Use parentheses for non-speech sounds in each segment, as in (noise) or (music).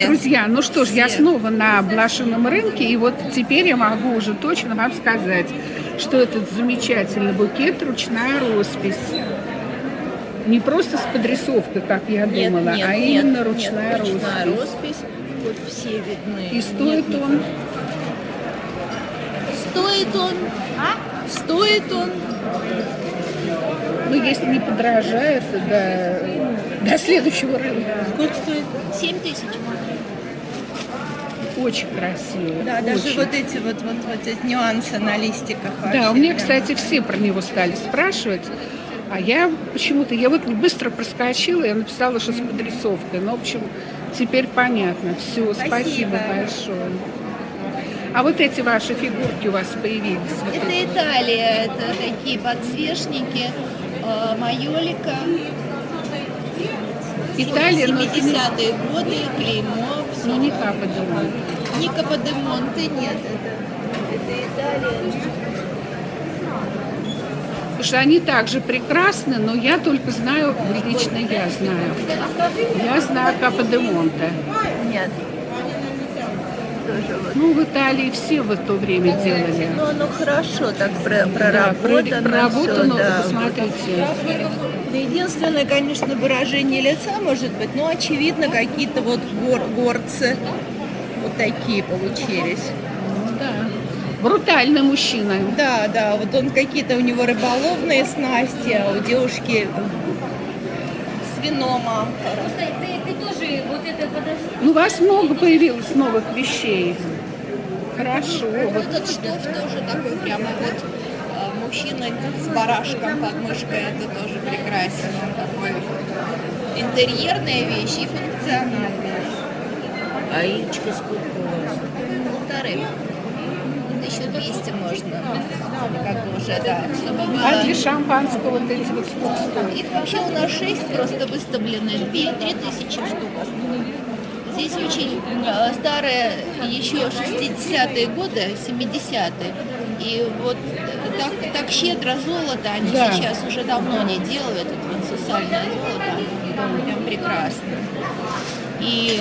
Друзья, ну что ж, я снова на блошином рынке, и вот теперь я могу уже точно вам сказать, что этот замечательный букет ручная роспись. Не просто с подрисовкой, как я Нет, думала, нет, а нет, именно нет, ручная ручная роспись. роспись. Вот все видны. И стоит Нет, он, Стоит он. Стоит он. Ну если не подражает, до, до следующего рынка. Сколько стоит? 7 тысяч. Очень красиво. Да, даже очень. вот эти вот, вот, вот эти нюансы на листиках. Да, вообще у меня, кстати, все про него стали спрашивать. А я почему-то, я вот быстро проскочила, я написала, что с подрисовкой. Ну, в общем, теперь понятно. Все, спасибо, Спасибо. большое. А вот эти ваши фигурки у вас появились. Это. Италия, это такие подсвечники, майолика, Италия, но это не, 70-е годы, клеймо, ну, не Капа де Монте. Не Каподемонте, нет, это, это Италия. Потому что они также прекрасны, но я только знаю, лично я знаю. Я знаю Капа де Монте. Нет. Вот. Ну, в Италии все в то время делали. Ну, оно хорошо так про- Да, проработано. проработано, всё, да. посмотрите. Ну, Единственное, конечно, выражение лица может быть, но очевидно какие-то вот гор- горцы вот такие получились. Да. Брутальный мужчина. Да, да, вот он какие-то у него рыболовные снасти, а у девушки с Ну, у вас много появилось новых вещей. Хорошо. Вот Этот штоф тоже такой прямо вот э, мужчина с барашком под мышкой, это тоже прекрасен. Он такой интерьерная вещь и функциональная. А яичко сколько у вас? Полторы. Еще 200 можно. Как бы уже, да. Чтобы было... а для шампанского вот эти вот сколько? Их вообще у нас 6 просто выставлены, 2 тысячи штук. Здесь очень старые, еще 60-е годы, 70-е. И вот так, так щедро золото они Да. сейчас уже давно не делают, это вот сусальное золото, прям прекрасно. И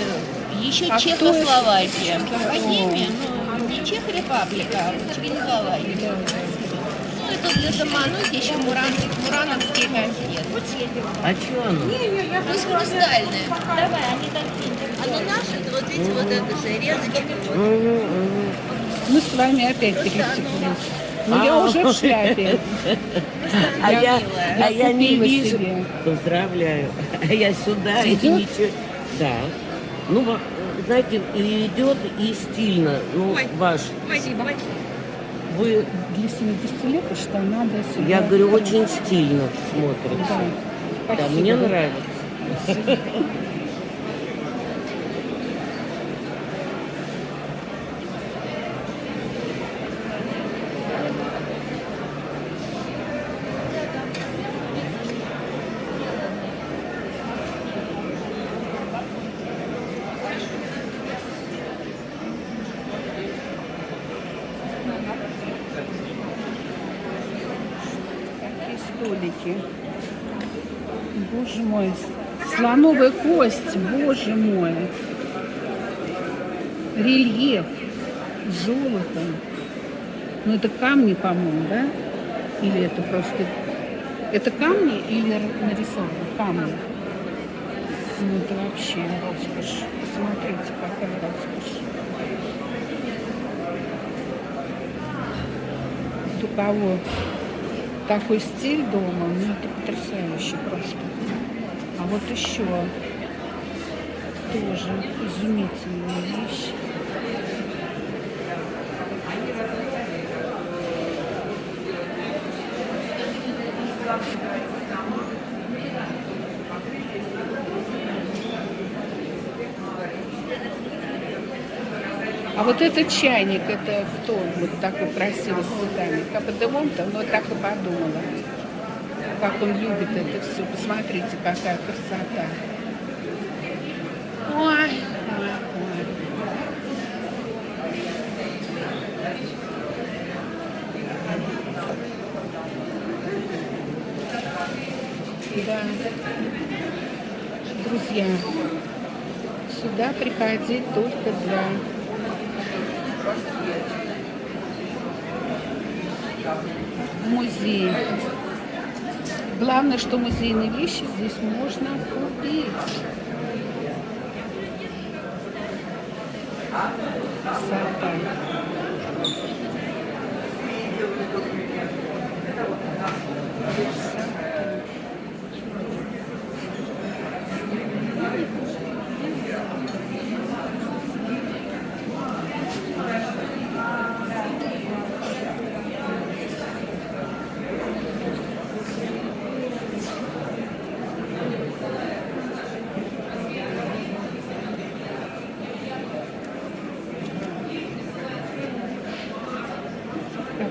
еще А Чехословакия. Богемия, ну не Чехрепаблика, а Чехословакия. Ну это для заманухи еще муран, мурановские конфеты. А что оно? Пусть хрустальные. Давай, они такие. Они наши, это вот видите, вот это же. Мы с вами опять пересеклись. Ну, я А. уже в шляпе. А Я- я, я а я не вижу. себе. Поздравляю. (laughs) А я сюда и ничего. Да. Ну, знаете, и идет и стильно. Ну, ваш. Спасибо. Вы, Для 70 лет, что надо сюда. я говорю, очень стильно смотрится. Да. Да, Спасибо. мне нравится. Какие (laughs) столики. Боже мой. Слоновая кость, боже мой. Рельеф. Золото. Ну, это камни, по-моему, да? Или это просто... Это камни или нарисовано? Камни. Ну, это вообще роскошь. Посмотрите, какая роскошь. У кого такой стиль дома, ну это потрясающе просто. А вот еще тоже изумительные вещи. Вот этот чайник, это кто вот такой красивый с цветами? Каподемонта, но так и подумала. Как он любит это все. Посмотрите, какая красота. Ой, ой, ой. Да. Друзья, сюда приходить только для музея. Главное, что музейные вещи здесь можно купить. Красота.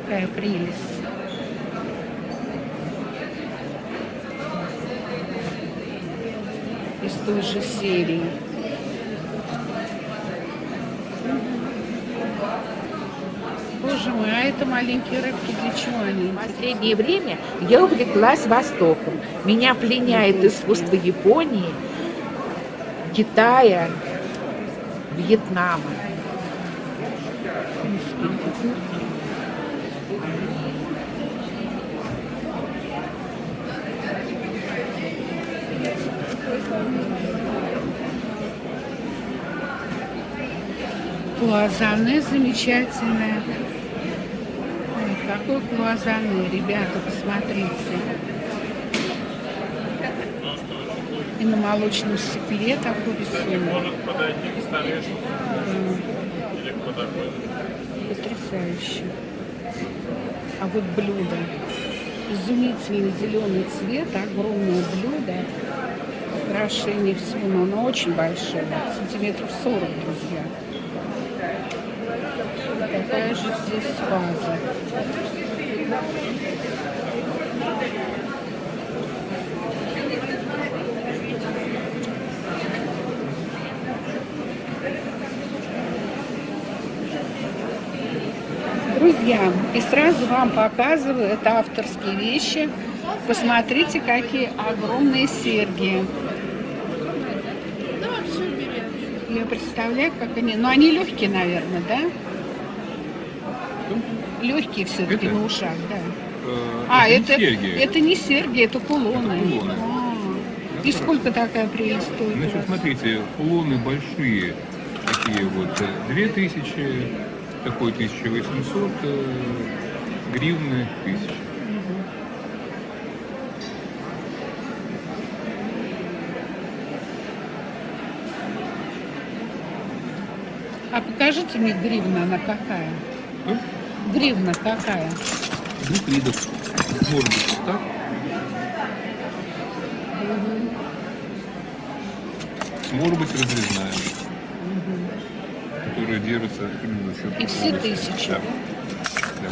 Какая прелесть. Из той же серии. Боже мой, а это маленькие рыбки, для чего они? В последнее время я увлеклась Востоком. Меня пленяет искусство Японии, Китая, Вьетнама. Клуазане замечательное. Ой, какой клуазане, ребята, посмотрите. И на молочном стекле такой рисунок. Потрясающе. А вот блюдо. Изумительный зеленый цвет, огромное блюдо. Украшение всего, но оно очень большое. Сантиметров 40, друзья. Какая же здесь ваза. Друзья, и сразу вам показываю, это авторские вещи. Посмотрите, какие огромные серьги. Я представляю, как они... Но они легкие, наверное, да? Легкие все-таки Это? на ушах, да. Э, А, не это, серьги. это не серьги, это кулоны. Это кулоны. А. И сколько такая прелесть стоит? Значит, смотрите, кулоны большие, такие вот, э, 2000, такой 1800, э, гривны 1000. А покажите мне гривна, она какая? Гривна какая? двух видов. Вот так. Может быть разрезная, которая держится именно за счет... И все тысячи, Да. да?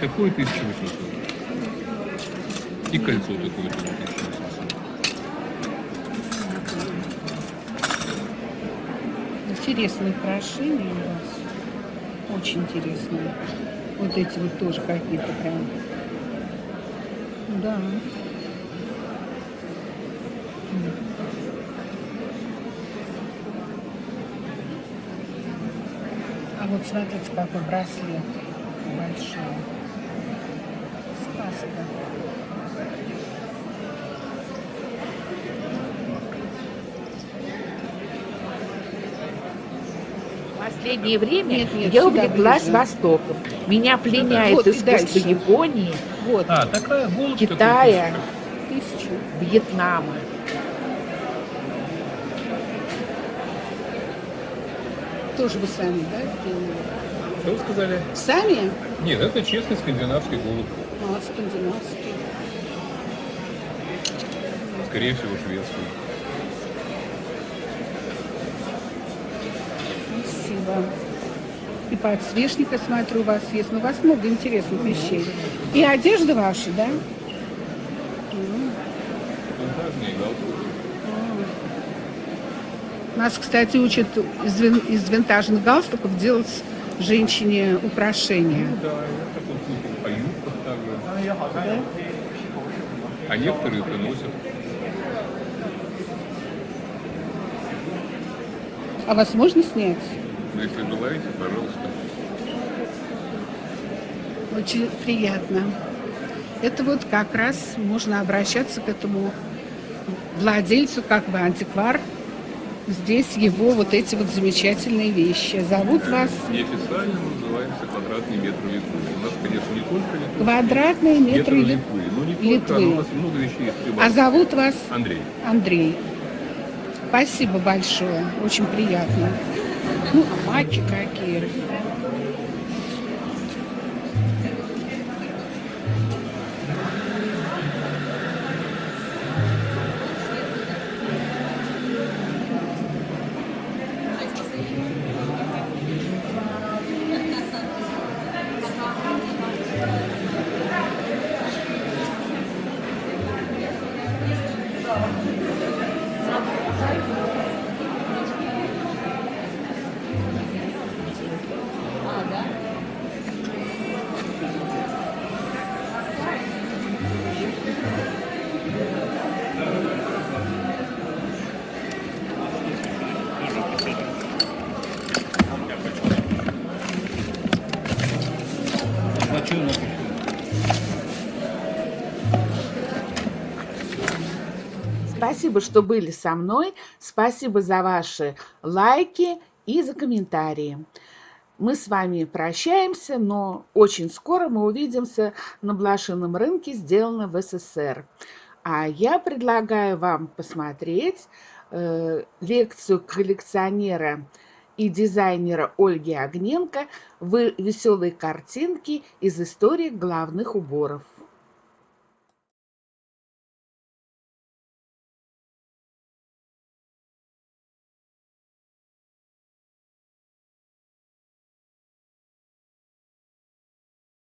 Такое 1800. И кольцо такое тоже 1800. Интересные украшения у вас. Очень интересные. Вот эти вот тоже какие-то прям. Да. А вот смотрите, какой браслет большой. Сказка. В последнее время Нет, нет, я увлеклась ближе. Востоком. Меня пленяет Вот искусство. Японии, Вот, А, такая голубь Китая, тысячу. Вьетнама. Тоже вы сами, да, делали? Что вы сказали? Сами? Нет, это честный скандинавский голубь. А, скандинавский. Скорее всего, шведский. Спасибо. И подсвечника, смотрю, у вас есть. Ну, у вас много интересных вещей. И одежда ваша, да? Нас, кстати, учат из, вин- из винтажных галстуков делать женщине украшения. Да, я такой слышал по юбках также. Да? А некоторые приносят. А вас можно снять? Но если желаете, пожалуйста. Очень приятно. Это вот как раз можно обращаться к этому владельцу, как бы антиквар. Здесь его вот эти вот замечательные вещи. Зовут вас Неофициально называемся квадратный метр Литвы. У нас, конечно, не только Литвы. квадратные Метр метры Лит- Литвы. Ну, не только, Литвы. но у нас много вещей. А зовут вас Андрей. Андрей. Спасибо большое. Очень приятно. Ну, а какие. Спасибо, что были со мной. Спасибо за ваши лайки и за комментарии. Мы с вами прощаемся, но очень скоро мы увидимся на блошином рынке, сделано в СССР. А я предлагаю вам посмотреть э, лекцию коллекционера и дизайнера Ольги Огненко «Вы веселые картинки из истории головных уборов».